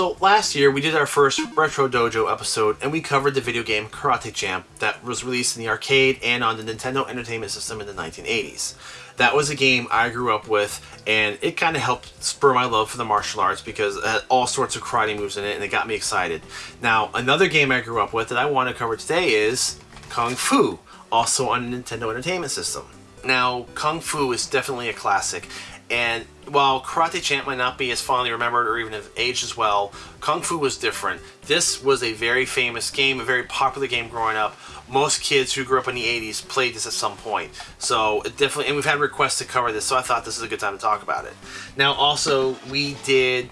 So last year we did our first Retro Dojo episode and we covered the video game Karate Champ that was released in the arcade and on the Nintendo Entertainment System in the 1980s. That was a game I grew up with and it kind of helped spur my love for the martial arts because it had all sorts of karate moves in it and it got me excited. Now another game I grew up with that I want to cover today is Kung Fu, also on the Nintendo Entertainment System. Now Kung Fu is definitely a classic and while Karate Champ might not be as fondly remembered or even have aged as well, Kung Fu was different. This was a very famous game, a very popular game growing up. Most kids who grew up in the 80s played this at some point. So it definitely, and we've had requests to cover this, so I thought this is a good time to talk about it. Now also, we did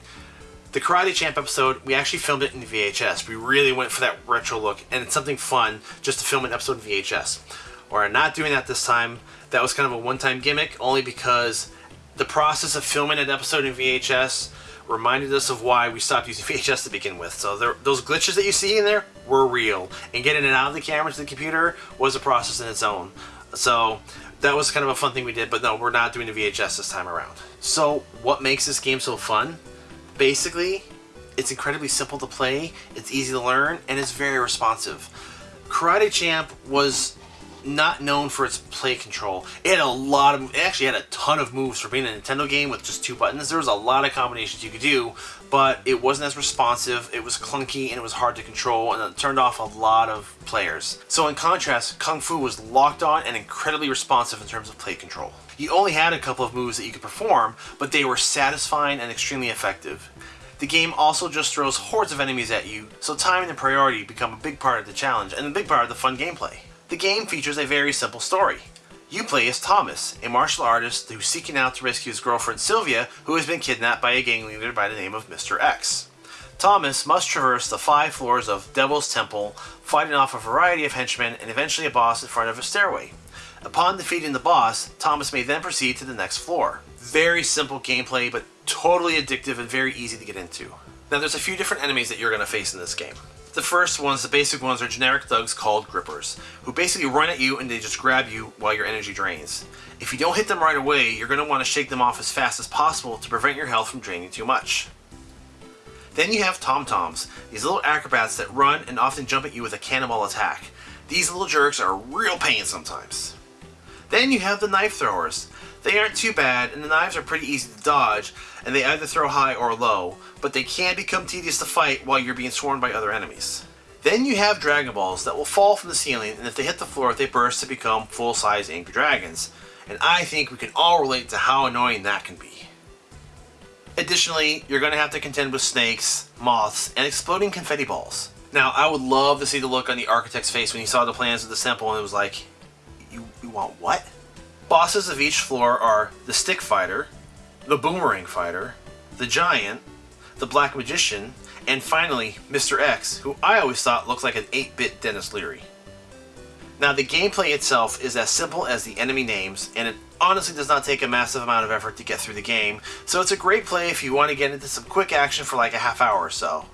the Karate Champ episode, we actually filmed it in VHS. We really went for that retro look, and it's something fun just to film an episode in VHS. We're not doing that this time. That was kind of a one-time gimmick, only because the process of filming an episode in VHS reminded us of why we stopped using VHS to begin with. So there, those glitches that you see in there were real, and getting it out of the camera to the computer was a process in its own. So that was kind of a fun thing we did, but no, we're not doing the VHS this time around. So what makes this game so fun? Basically, it's incredibly simple to play, it's easy to learn, and it's very responsive. Karate Champ was not known for its play control. It had a lot of, it actually had a ton of moves for being a Nintendo game with just two buttons. There was a lot of combinations you could do, but it wasn't as responsive, it was clunky, and it was hard to control, and it turned off a lot of players. So in contrast, Kung Fu was locked on and incredibly responsive in terms of play control. You only had a couple of moves that you could perform, but they were satisfying and extremely effective. The game also just throws hordes of enemies at you, so timing and priority become a big part of the challenge and a big part of the fun gameplay. The game features a very simple story. You play as Thomas, a martial artist who's seeking out to rescue his girlfriend Sylvia, who has been kidnapped by a gang leader by the name of Mr. X. Thomas must traverse the five floors of Devil's Temple, fighting off a variety of henchmen and eventually a boss in front of a stairway. Upon defeating the boss, Thomas may then proceed to the next floor. Very simple gameplay, but totally addictive and very easy to get into. Now there's a few different enemies that you're going to face in this game. The first ones, the basic ones, are generic thugs called grippers, who basically run at you and they just grab you while your energy drains. If you don't hit them right away, you're going to want to shake them off as fast as possible to prevent your health from draining too much. Then you have tom-toms, these little acrobats that run and often jump at you with a cannonball attack. These little jerks are a real pain sometimes. Then you have the knife throwers. They aren't too bad, and the knives are pretty easy to dodge, and they either throw high or low, but they can become tedious to fight while you're being swarmed by other enemies. Then you have Dragon Balls that will fall from the ceiling, and if they hit the floor, they burst to become full-size Angry Dragons. And I think we can all relate to how annoying that can be. Additionally, you're going to have to contend with snakes, moths, and exploding confetti balls. Now, I would love to see the look on the architect's face when he saw the plans of the temple and it was like, want what? Bosses of each floor are the Stick Fighter, the Boomerang Fighter, the Giant, the Black Magician, and finally, Mr. X, who I always thought looked like an 8-bit Denis Leary. Now the gameplay itself is as simple as the enemy names, and it honestly does not take a massive amount of effort to get through the game, so it's a great play if you want to get into some quick action for like a half hour or so.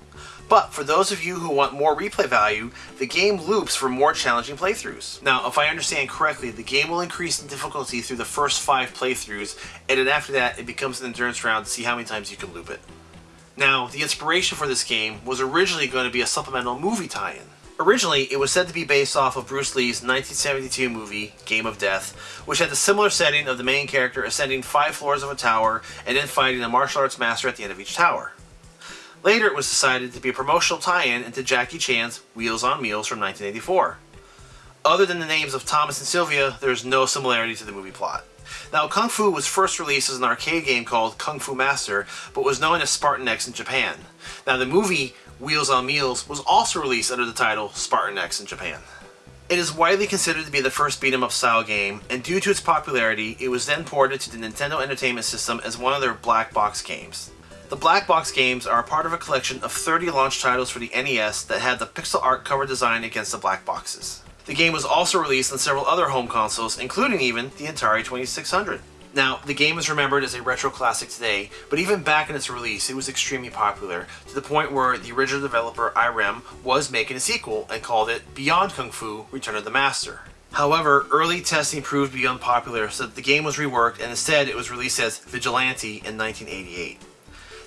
But for those of you who want more replay value, the game loops for more challenging playthroughs. Now, if I understand correctly, the game will increase in difficulty through the first five playthroughs, and then after that, it becomes an endurance round to see how many times you can loop it. Now, the inspiration for this game was originally going to be a supplemental movie tie-in. Originally, it was said to be based off of Bruce Lee's 1972 movie, Game of Death, which had the similar setting of the main character ascending five floors of a tower and then fighting a martial arts master at the end of each tower. Later it was decided to be a promotional tie-in into Jackie Chan's Wheels on Meals from 1984. Other than the names of Thomas and Sylvia, there is no similarity to the movie plot. Now, Kung Fu was first released as an arcade game called Kung Fu Master, but was known as Spartan X in Japan. Now, the movie Wheels on Meals was also released under the title Spartan X in Japan. It is widely considered to be the first beat 'em up style game, and due to its popularity, it was then ported to the Nintendo Entertainment System as one of their black box games. The Black Box games are a part of a collection of 30 launch titles for the NES that had the pixel art cover design against the black boxes. The game was also released on several other home consoles, including even the Atari 2600. Now, the game is remembered as a retro classic today, but even back in its release, it was extremely popular, to the point where the original developer Irem was making a sequel and called it Beyond Kung Fu Return of the Master. However, early testing proved to be unpopular, so the game was reworked and instead it was released as Vigilante in 1988.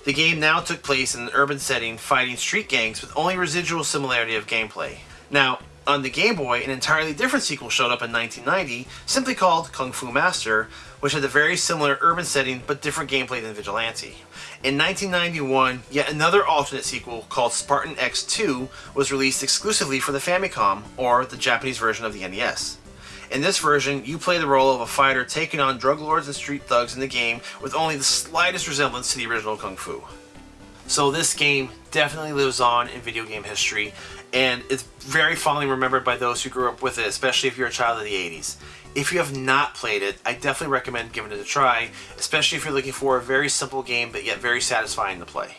The game now took place in an urban setting fighting street gangs with only residual similarity of gameplay. Now, on the Game Boy, an entirely different sequel showed up in 1990, simply called Kung Fu Master, which had a very similar urban setting but different gameplay than Vigilante. In 1991, yet another alternate sequel called Spartan X2 was released exclusively for the Famicom, or the Japanese version of the NES. In this version, you play the role of a fighter taking on drug lords and street thugs in the game with only the slightest resemblance to the original Kung Fu. So this game definitely lives on in video game history, and it's very fondly remembered by those who grew up with it, especially if you're a child of the 80s. If you have not played it, I definitely recommend giving it a try, especially if you're looking for a very simple game but yet very satisfying to play.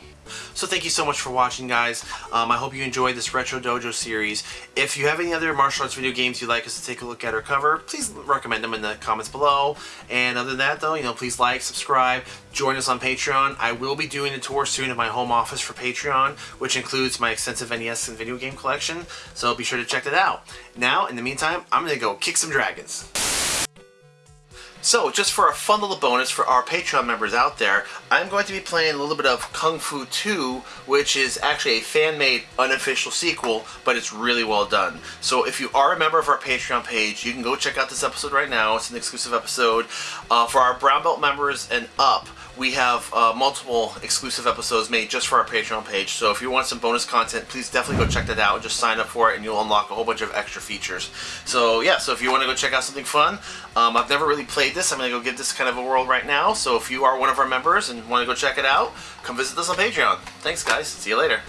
So thank you so much for watching, guys. Um, I hope you enjoyed this Retro Dojo series. If you have any other martial arts video games you'd like us to take a look at or cover, please recommend them in the comments below. And other than that, though, you know, please like, subscribe, join us on Patreon. I will be doing a tour soon of my home office for Patreon, which includes my extensive NES and video game collection. So be sure to check that out. Now, in the meantime, I'm going to go kick some dragons. So, just for a fun little bonus for our Patreon members out there, I'm going to be playing a little bit of Kung Fu 2, which is actually a fan-made unofficial sequel, but it's really well done. So if you are a member of our Patreon page, you can go check out this episode right now. It's an exclusive episode. Uh, for our Brown Belt members and up, we have uh, multiple exclusive episodes made just for our Patreon page. So if you want some bonus content, please definitely go check that out. Just sign up for it and you'll unlock a whole bunch of extra features. So yeah, so if you want to go check out something fun, um, I've never really played this. I'm going to go give this kind of a whirl right now. So if you are one of our members and want to go check it out, come visit us on Patreon. Thanks guys. See you later.